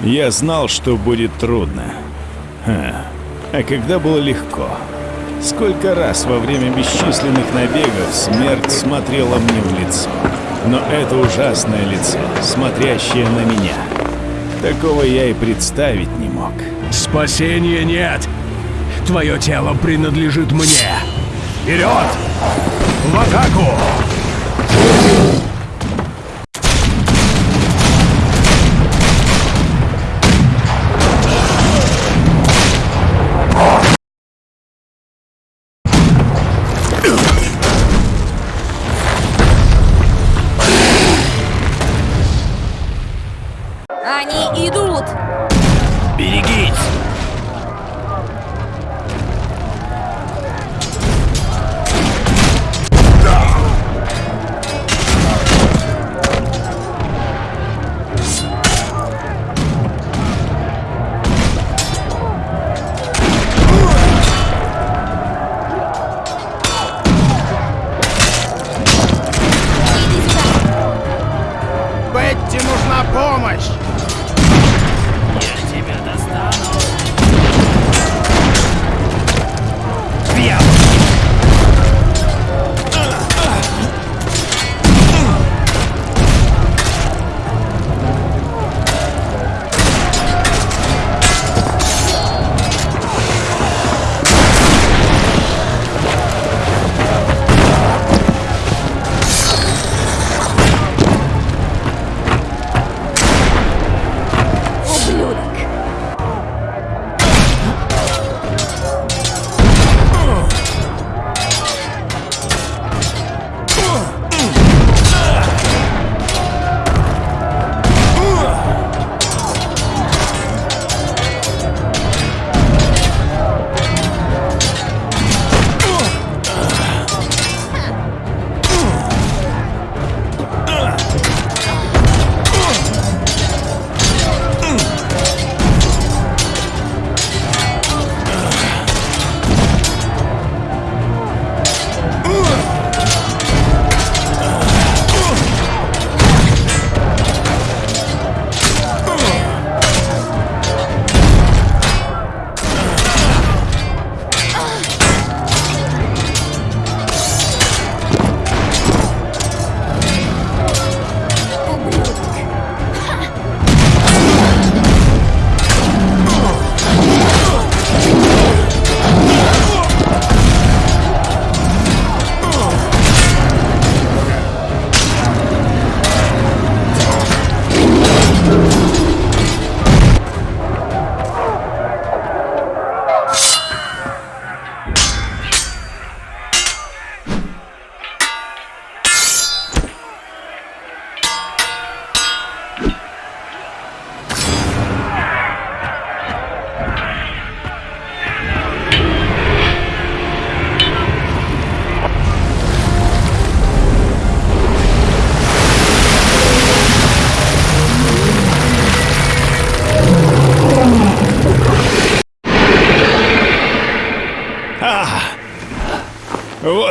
Я знал, что будет трудно. Ха. А когда было легко? Сколько раз во время бесчисленных набегов смерть смотрела мне в лицо. Но это ужасное лицо, смотрящее на меня. Такого я и представить не мог. Спасения нет! Твое тело принадлежит мне! Вперед! В атаку!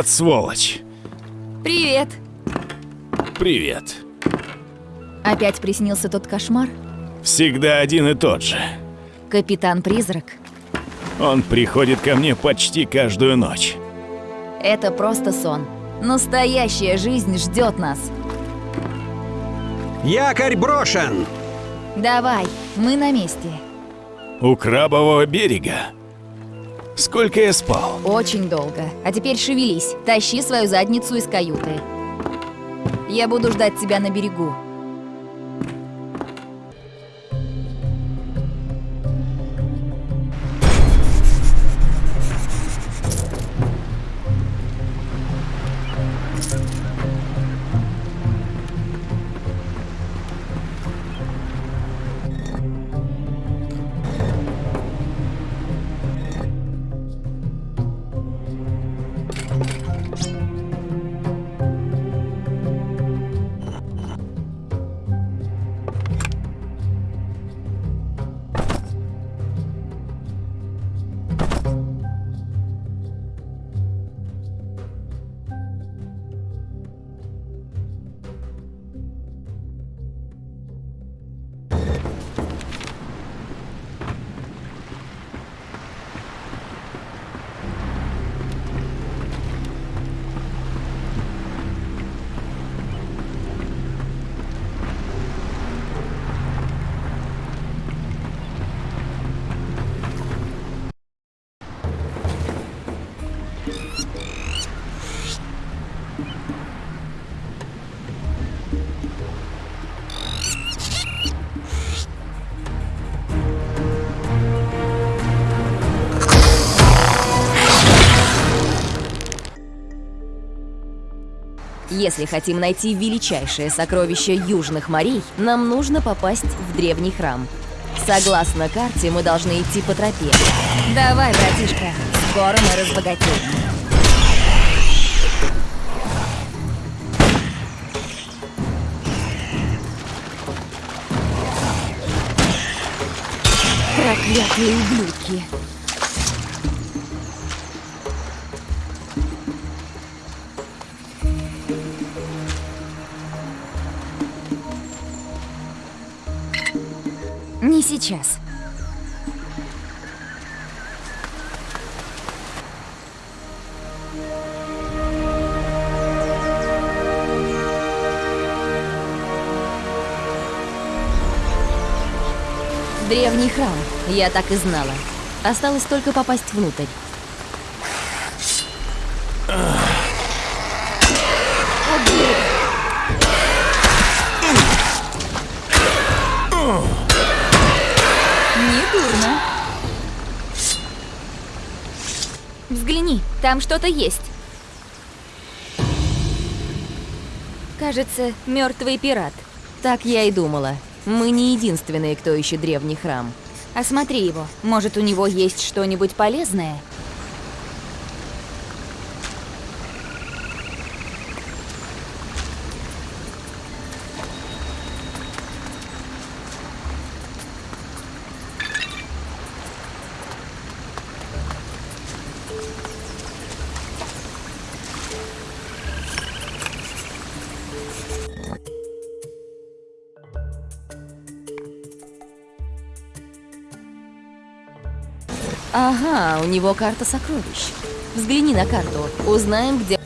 Вот сволочь. Привет! Привет. Опять приснился тот кошмар? Всегда один и тот же. Капитан-призрак. Он приходит ко мне почти каждую ночь. Это просто сон. Настоящая жизнь ждет нас. Якорь брошен! Давай, мы на месте. У крабового берега. Сколько я спал? Очень долго. А теперь шевелись. Тащи свою задницу из каюты. Я буду ждать тебя на берегу. Если хотим найти величайшее сокровище Южных морей, нам нужно попасть в древний храм. Согласно карте, мы должны идти по тропе. Давай, братишка, скоро мы разбогатеем. Проклятые ублюдки. Сейчас. Древний храм. Я так и знала. Осталось только попасть внутрь. Недурно. Взгляни, там что-то есть. Кажется, мертвый пират. Так я и думала. Мы не единственные, кто ищет древний храм. Осмотри его. Может, у него есть что-нибудь полезное? Ага, у него карта сокровищ. Взгляни на карту. Узнаем, где...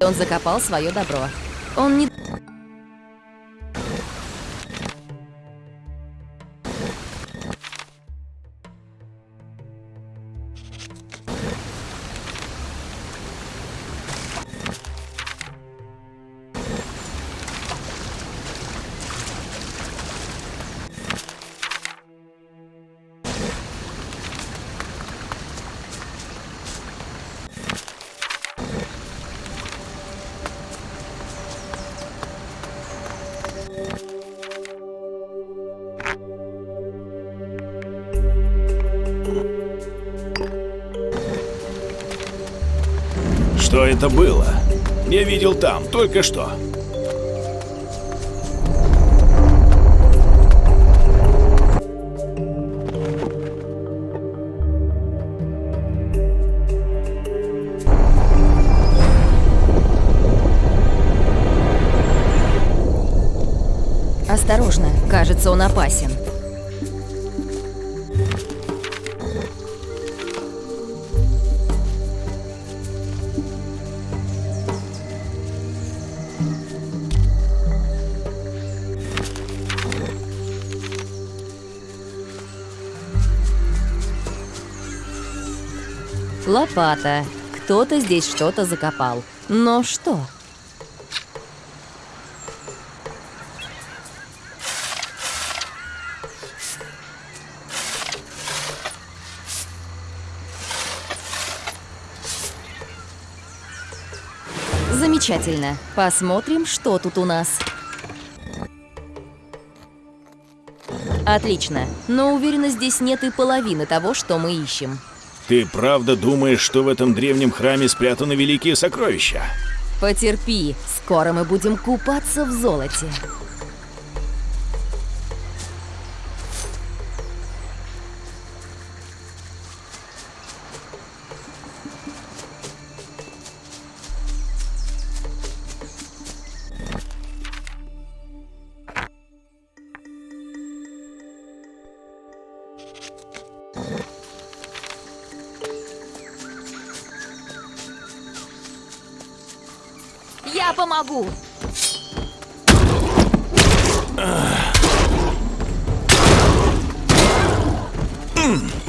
Он закопал свое добро. Он не... это было? Я видел там, только что. Осторожно, кажется, он опасен. Лопата. Кто-то здесь что-то закопал. Но что? Замечательно. Посмотрим, что тут у нас. Отлично. Но уверена, здесь нет и половины того, что мы ищем. Ты правда думаешь, что в этом древнем храме спрятаны великие сокровища? Потерпи, скоро мы будем купаться в золоте. capa, Magu! Ah. Hum.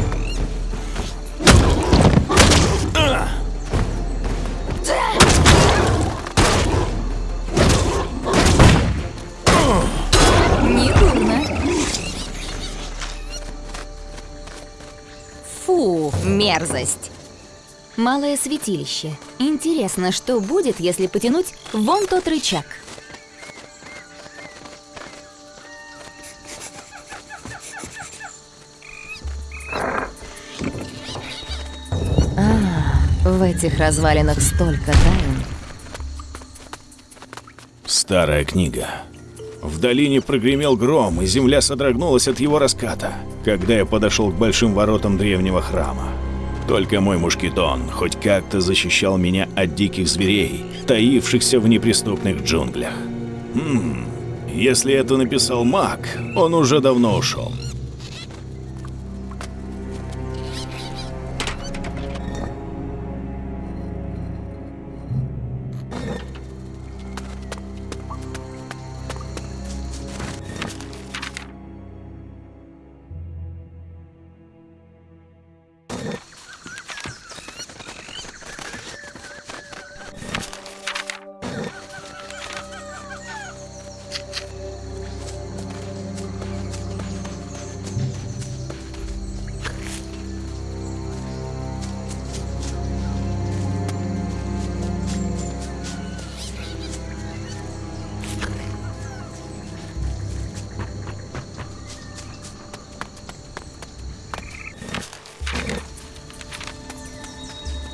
Малое святилище. Интересно, что будет, если потянуть вон тот рычаг? А, в этих развалинах столько тайн. Старая книга. В долине прогремел гром, и земля содрогнулась от его раската, когда я подошел к большим воротам древнего храма. Только мой мушкетон хоть как-то защищал меня от диких зверей, таившихся в неприступных джунглях. Хм, если это написал маг, он уже давно ушел.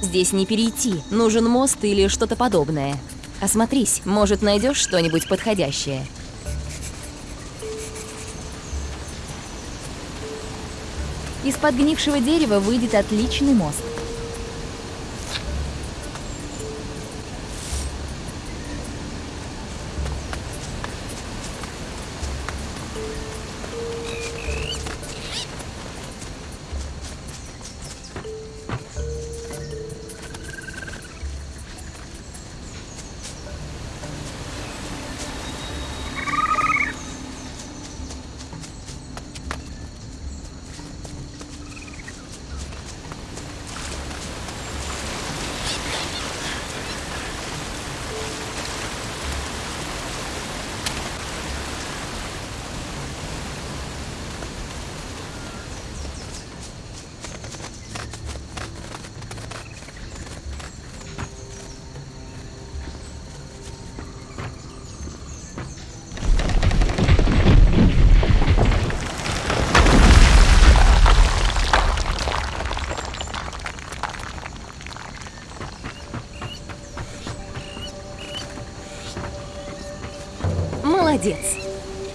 Здесь не перейти, нужен мост или что-то подобное. Осмотрись, может, найдешь что-нибудь подходящее. Из подгнившего дерева выйдет отличный мост.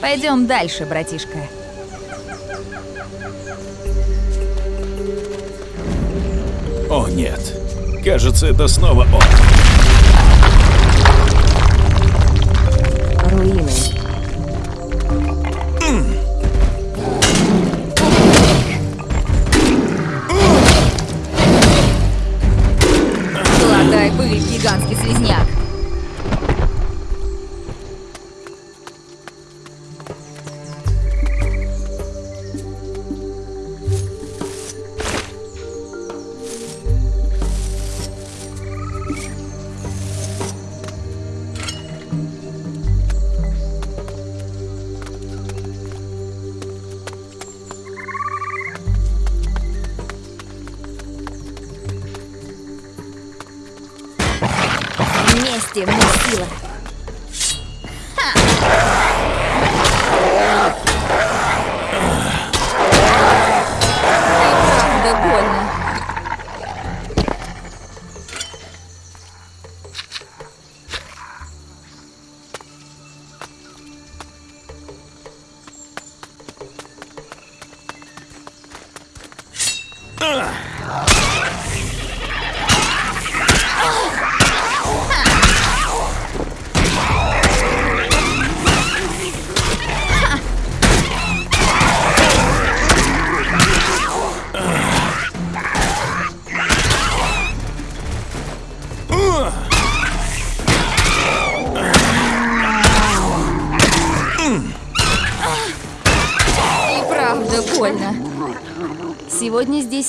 Пойдем дальше, братишка. О нет, кажется, это снова он. Вместе мы сила.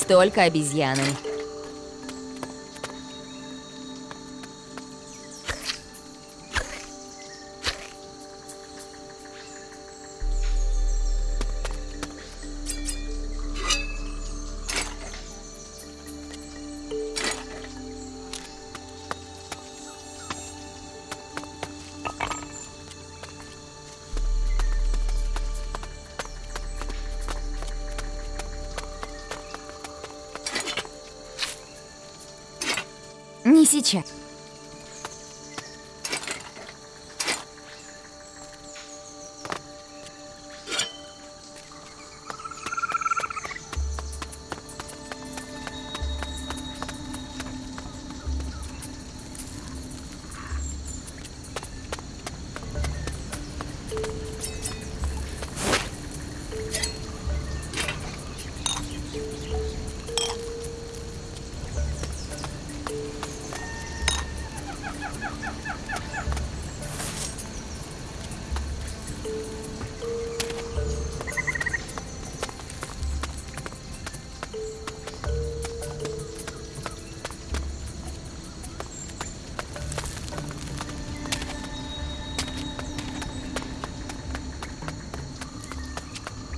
Только обезьяны. Не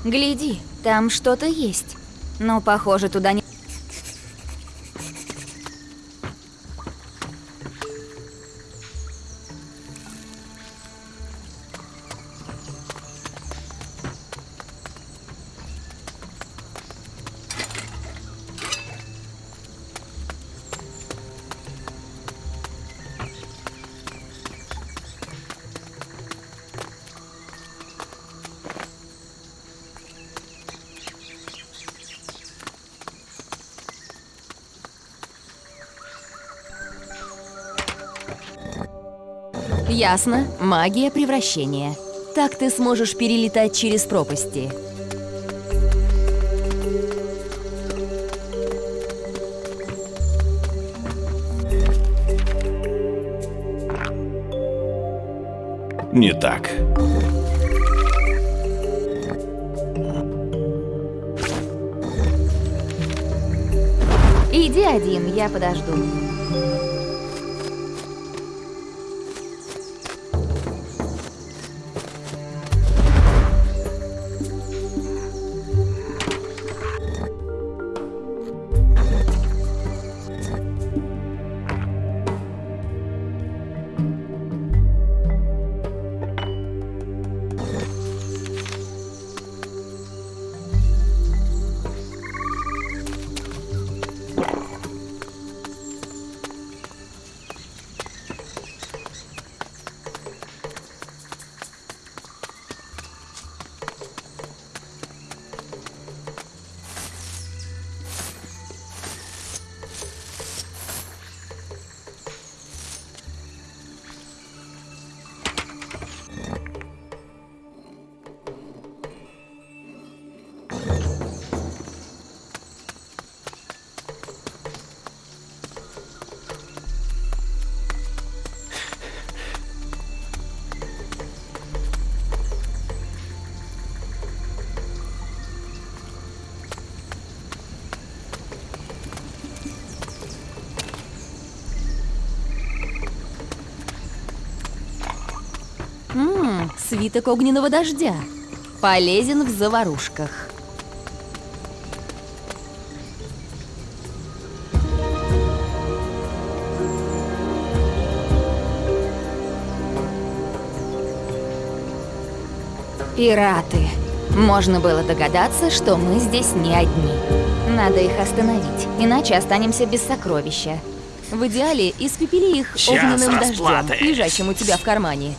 Гляди, там что-то есть. Но, похоже, туда не... Ясно. Магия превращения. Так ты сможешь перелетать через пропасти. Не так. Иди один, я подожду. Свиток огненного дождя. Полезен в заварушках. Пираты. Можно было догадаться, что мы здесь не одни. Надо их остановить, иначе останемся без сокровища. В идеале испепели их Сейчас огненным дождем, расплаты. лежащим у тебя в кармане.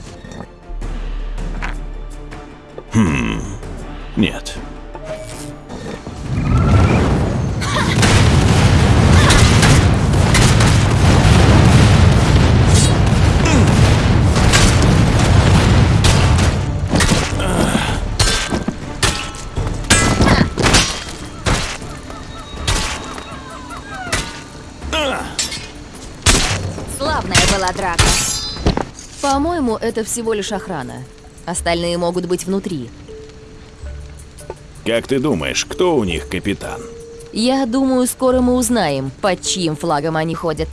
Была драка. По-моему, это всего лишь охрана. Остальные могут быть внутри. Как ты думаешь, кто у них капитан? Я думаю, скоро мы узнаем, под чьим флагом они ходят.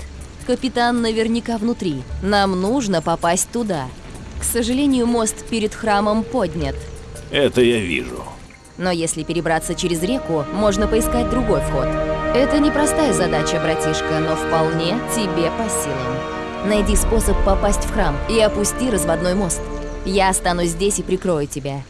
Капитан наверняка внутри. Нам нужно попасть туда. К сожалению, мост перед храмом поднят. Это я вижу. Но если перебраться через реку, можно поискать другой вход. Это непростая задача, братишка, но вполне тебе по силам. Найди способ попасть в храм и опусти разводной мост. Я останусь здесь и прикрою тебя.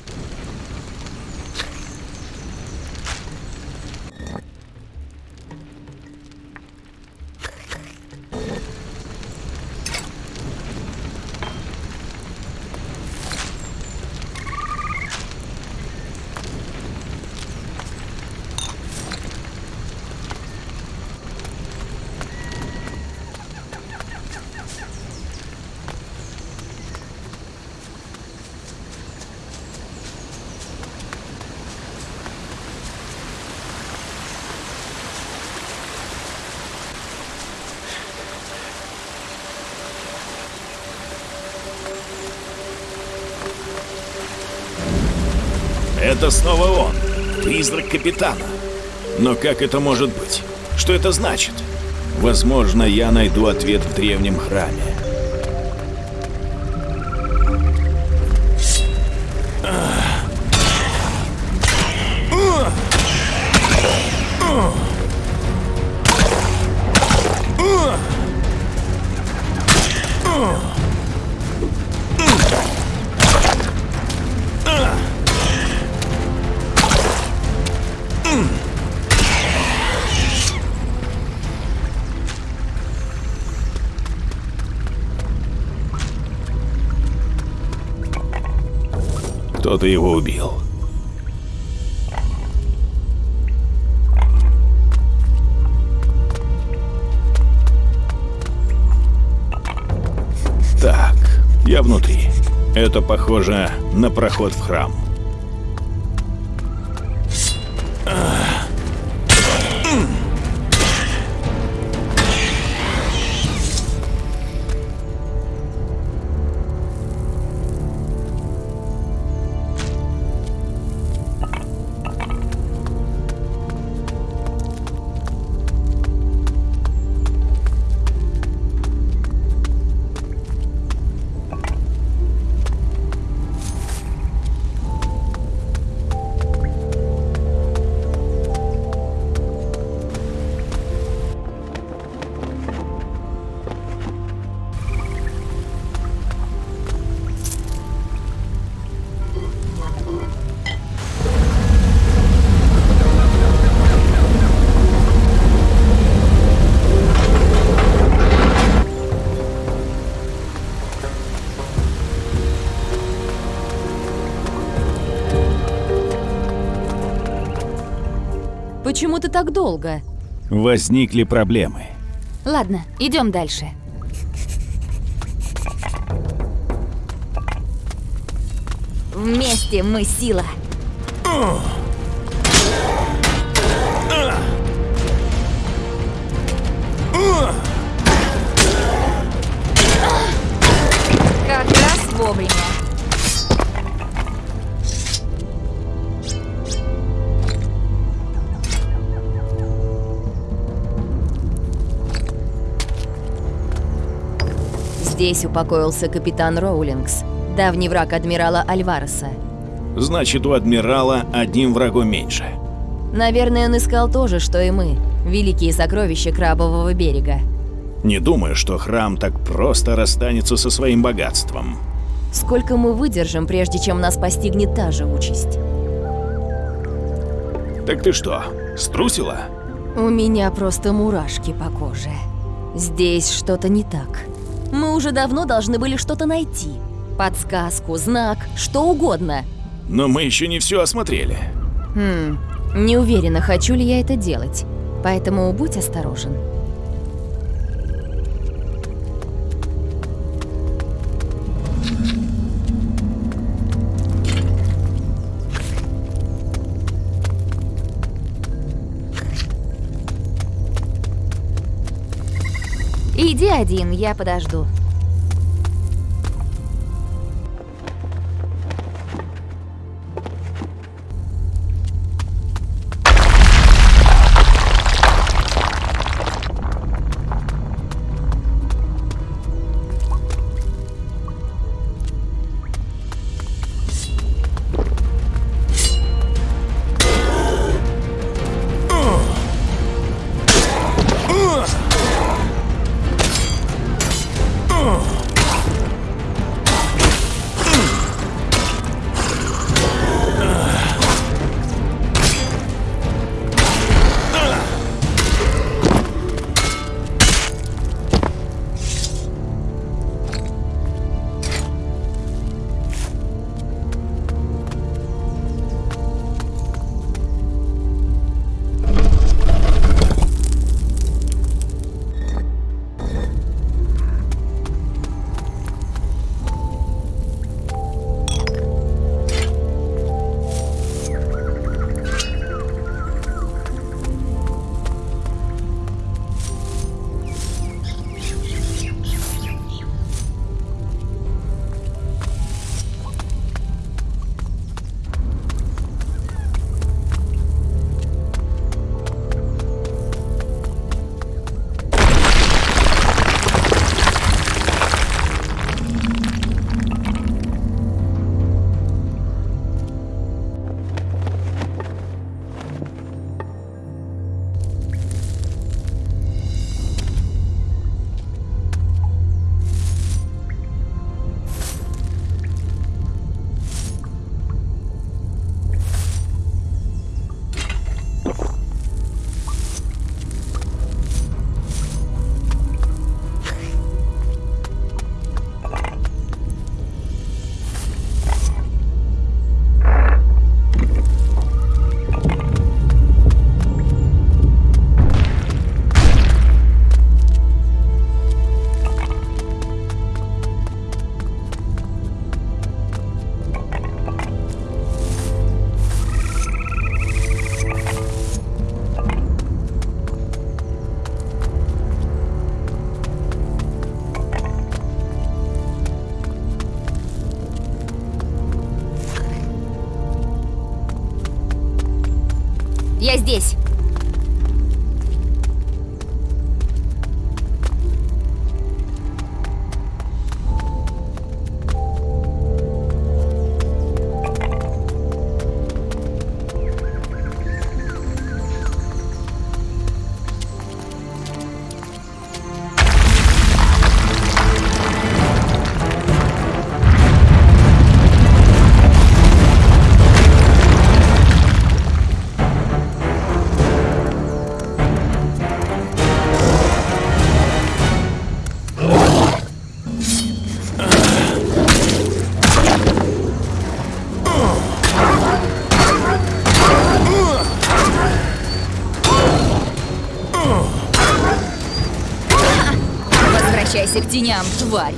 Это снова он, призрак капитана. Но как это может быть? Что это значит? Возможно, я найду ответ в древнем храме. Кто-то его убил. Так, я внутри. Это похоже на проход в храм. Почему ты так долго? Возникли проблемы. Ладно, идем дальше. Вместе мы сила. Как Здесь упокоился капитан Роулингс, давний враг адмирала Альвареса. Значит, у адмирала одним врагом меньше. Наверное, он искал то же, что и мы. Великие сокровища Крабового берега. Не думаю, что храм так просто расстанется со своим богатством. Сколько мы выдержим, прежде чем нас постигнет та же участь? Так ты что, струсила? У меня просто мурашки по коже. Здесь что-то не так. Мы уже давно должны были что-то найти. Подсказку, знак, что угодно. Но мы еще не все осмотрели. Хм, не уверена, хочу ли я это делать. Поэтому будь осторожен. Иди один, я подожду. Я здесь. Теням, тварь.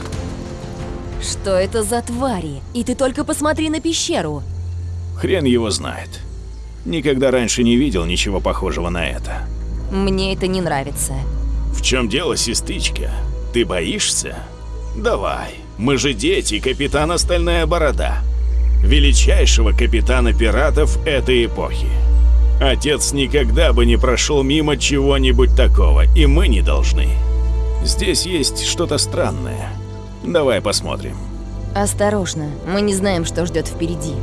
Что это за твари? И ты только посмотри на пещеру. Хрен его знает. Никогда раньше не видел ничего похожего на это. Мне это не нравится. В чем дело, сестричка? Ты боишься? Давай. Мы же дети капитана Стальная Борода. Величайшего капитана пиратов этой эпохи. Отец никогда бы не прошел мимо чего-нибудь такого, и мы не должны. Здесь есть что-то странное. Давай посмотрим. Осторожно, мы не знаем, что ждет впереди.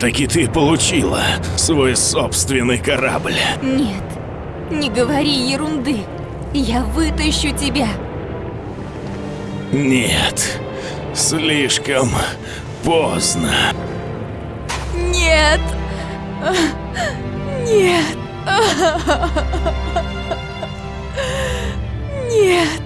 Все-таки ты получила свой собственный корабль. Нет, не говори ерунды. Я вытащу тебя. Нет, слишком поздно. Нет. Нет. Нет.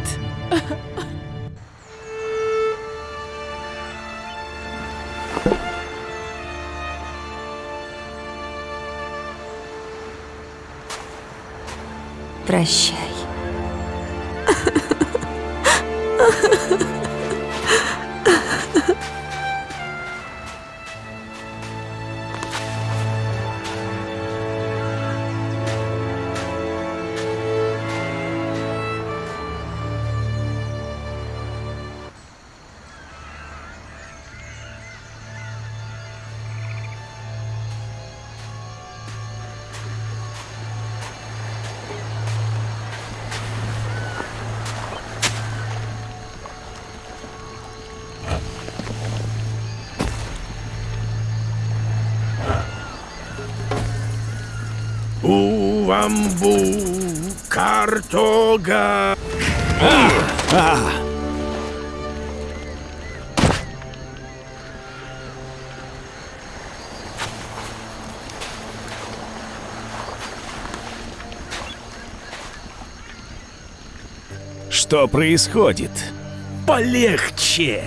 creche. Уамбу, картога. Что происходит? Полегче.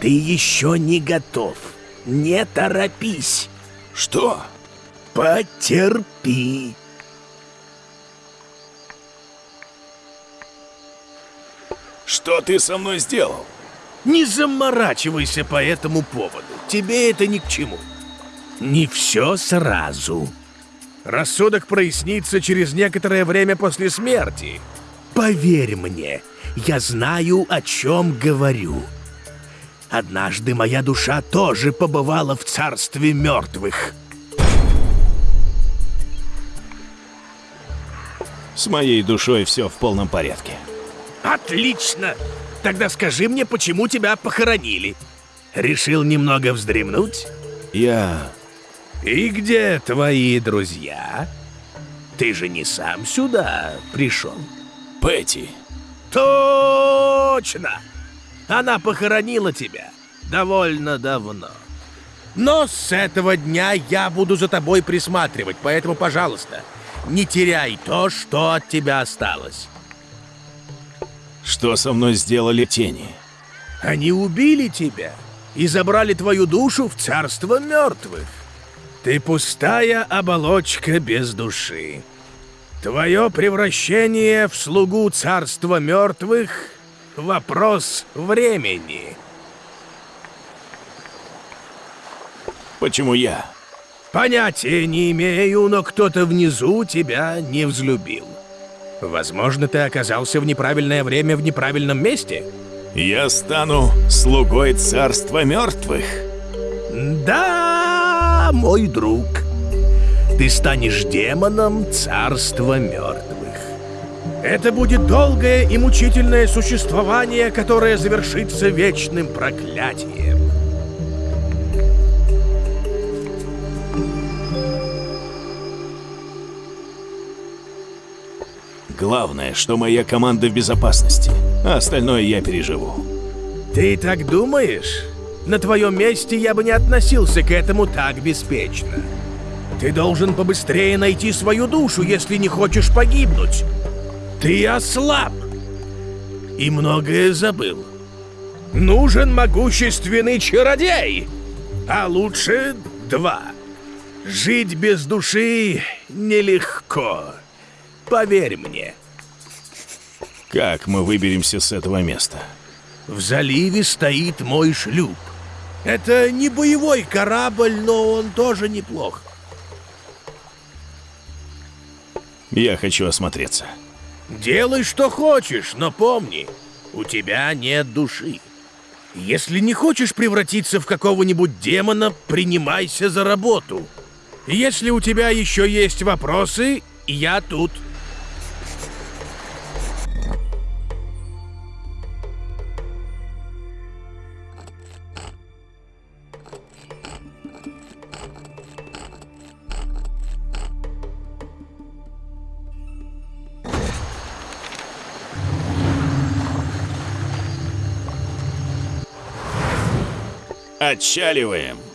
Ты еще не готов. Не торопись. Что? Потерпи. Что ты со мной сделал? Не заморачивайся по этому поводу. Тебе это ни к чему. Не все сразу. Рассудок прояснится через некоторое время после смерти. Поверь мне, я знаю, о чем говорю. Однажды моя душа тоже побывала в царстве мертвых. С моей душой все в полном порядке. Отлично! Тогда скажи мне, почему тебя похоронили? Решил немного вздремнуть? Я... И где твои друзья? Ты же не сам сюда пришел. Пэти. Точно! Она похоронила тебя довольно давно. Но с этого дня я буду за тобой присматривать, поэтому, пожалуйста, не теряй то, что от тебя осталось. Что со мной сделали тени? Они убили тебя и забрали твою душу в царство мертвых. Ты пустая оболочка без души. Твое превращение в слугу царства мертвых — вопрос времени. Почему я? Понятия не имею, но кто-то внизу тебя не взлюбил. Возможно, ты оказался в неправильное время в неправильном месте? Я стану слугой царства мертвых. Да, мой друг. Ты станешь демоном царства мертвых. Это будет долгое и мучительное существование, которое завершится вечным проклятием. Главное, что моя команда в безопасности, а остальное я переживу. Ты так думаешь? На твоем месте я бы не относился к этому так беспечно. Ты должен побыстрее найти свою душу, если не хочешь погибнуть. Ты ослаб и многое забыл. Нужен могущественный чародей, а лучше два. Жить без души нелегко. Поверь мне. Как мы выберемся с этого места? В заливе стоит мой шлюп. Это не боевой корабль, но он тоже неплох. Я хочу осмотреться. Делай, что хочешь, но помни, у тебя нет души. Если не хочешь превратиться в какого-нибудь демона, принимайся за работу. Если у тебя еще есть вопросы, я тут. Отчаливаем.